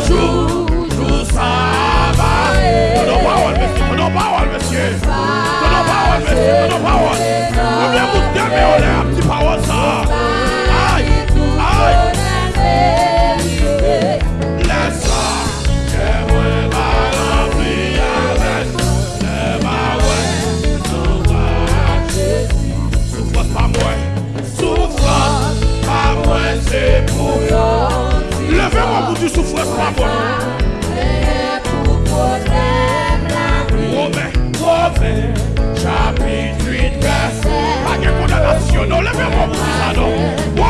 Azul. Where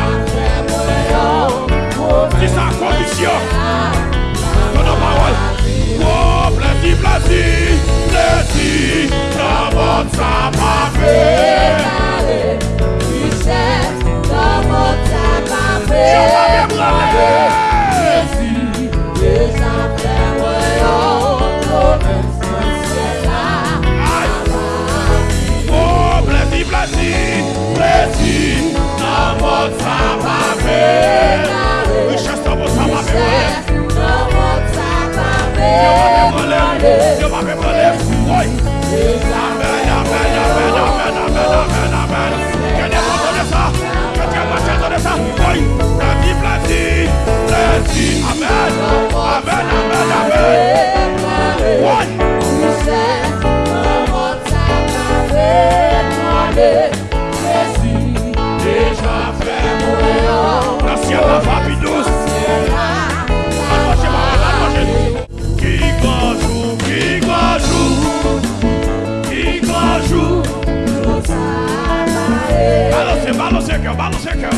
stop. Check out.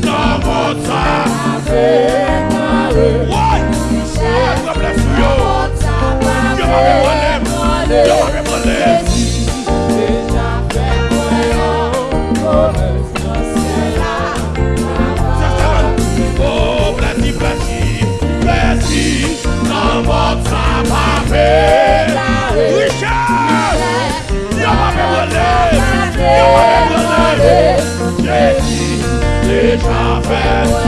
do moca. fast.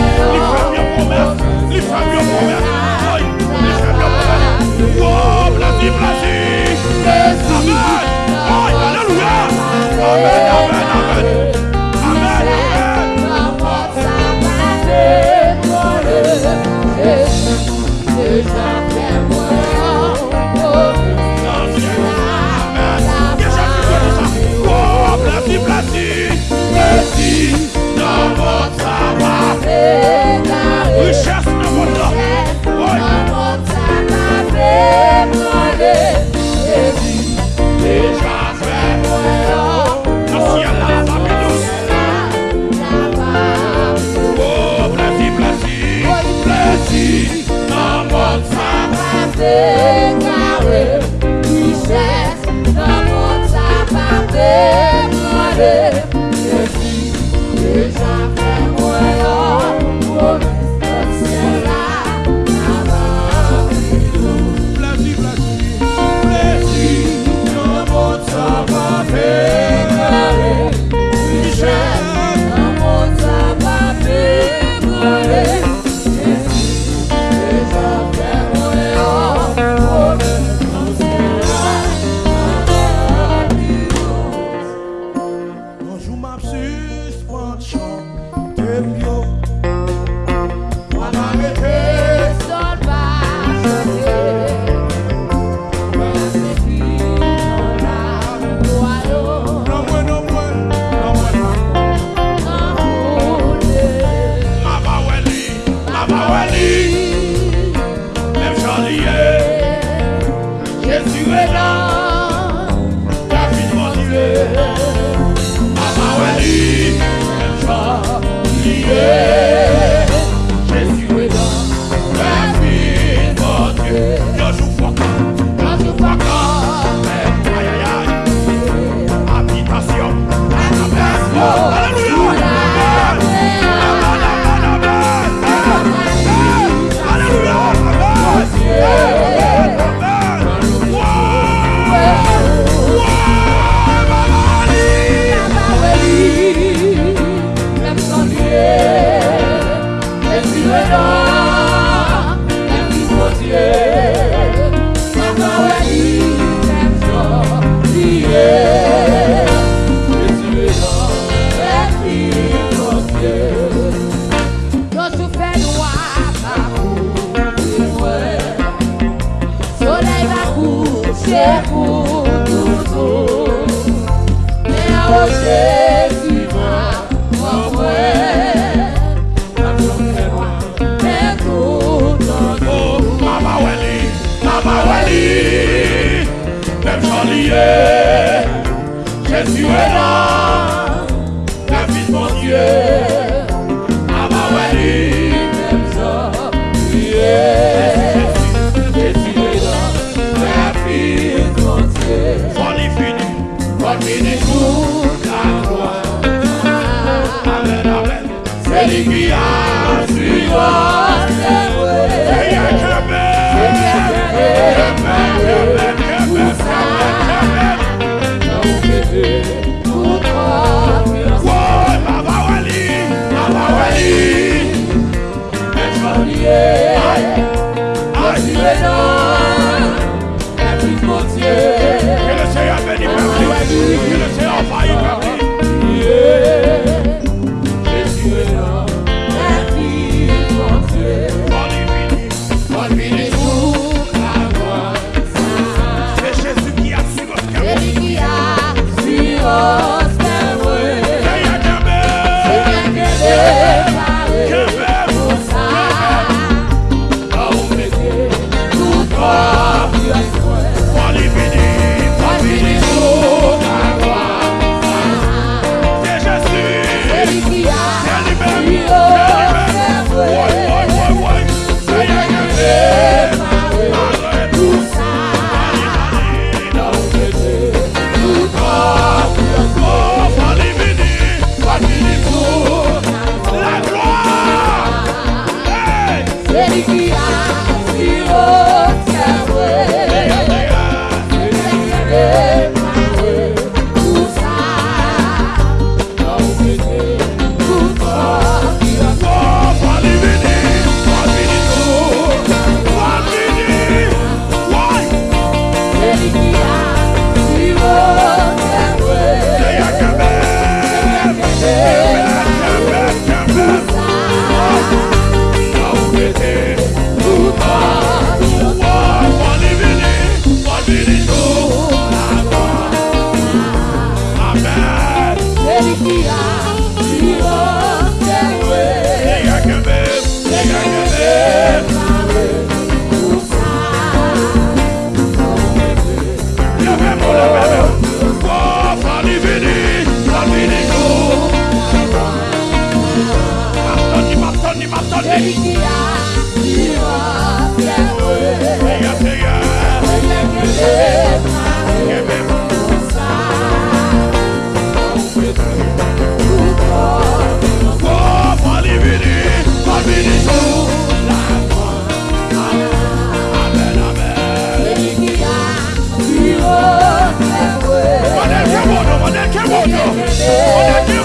Modèle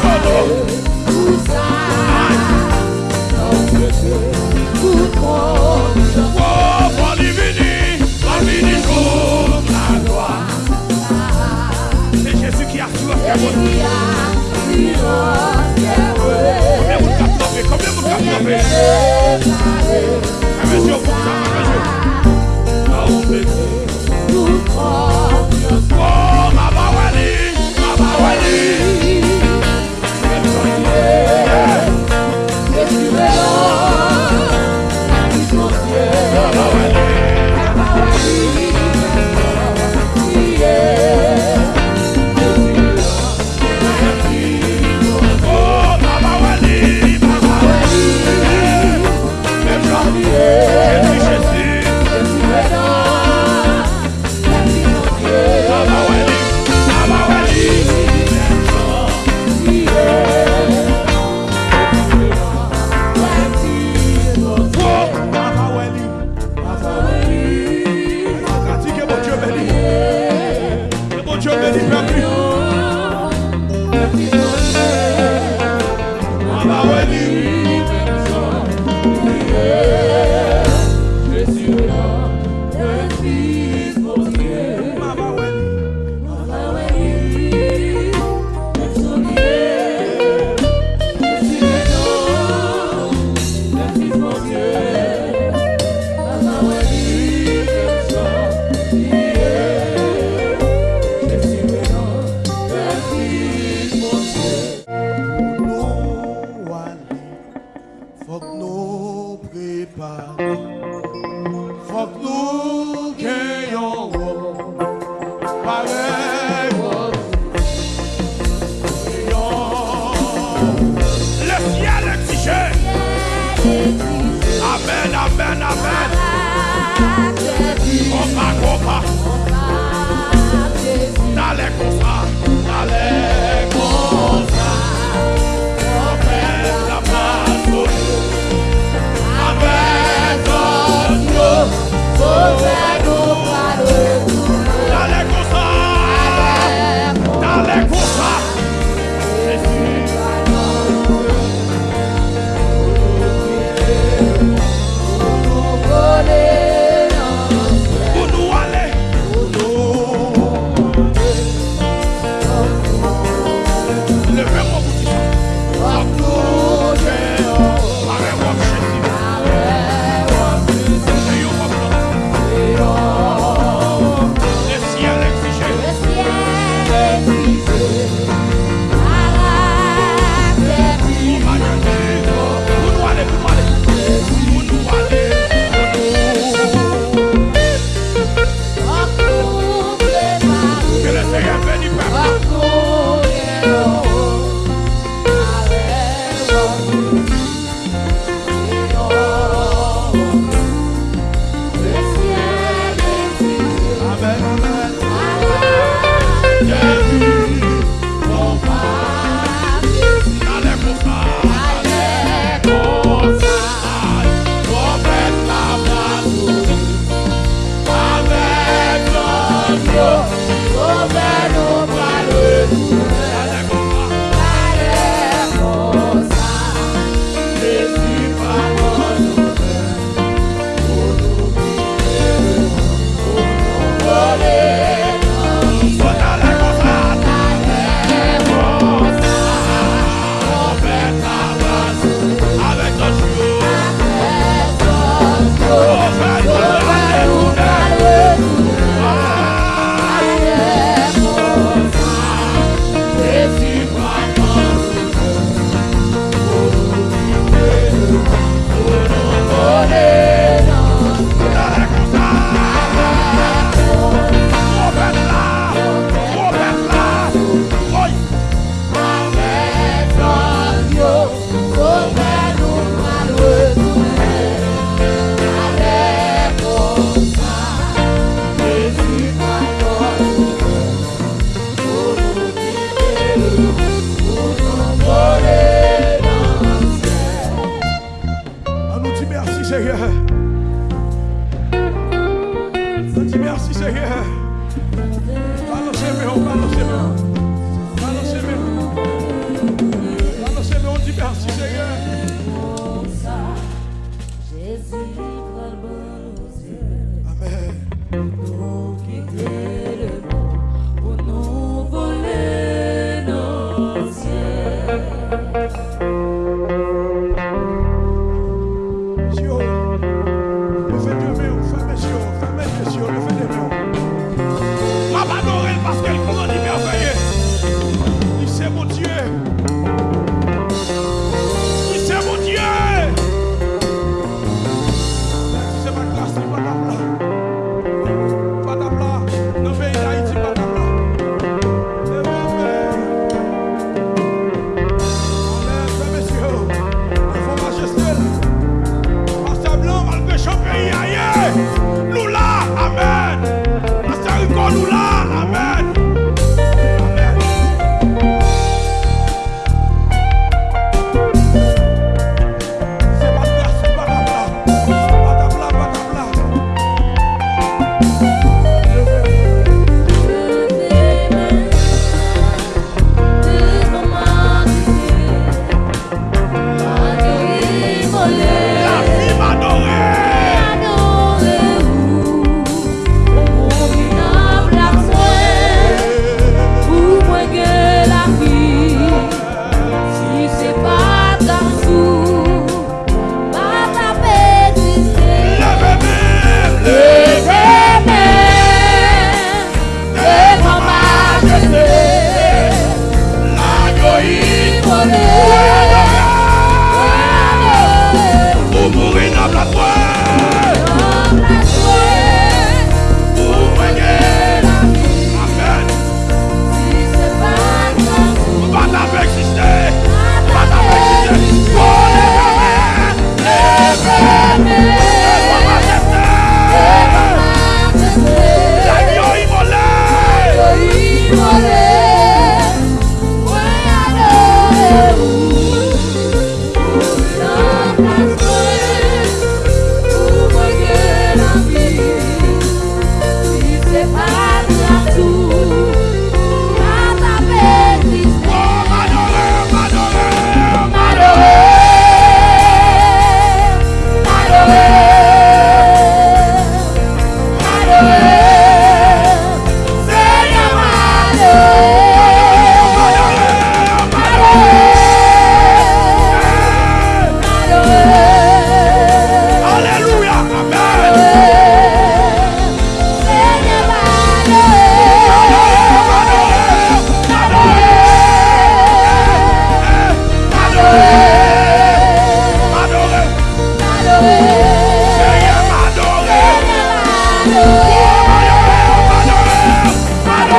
Adore,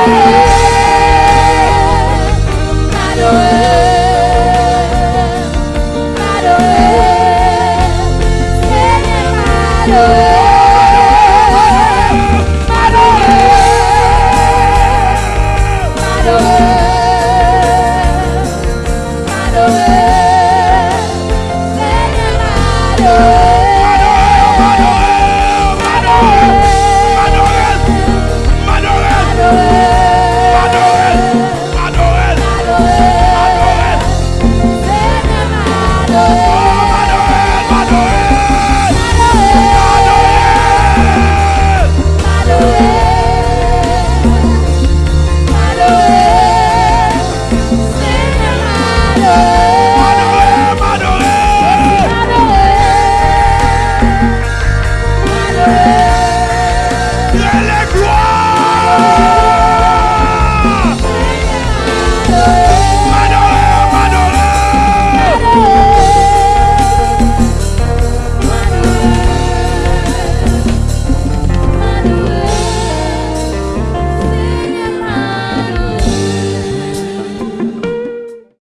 adore.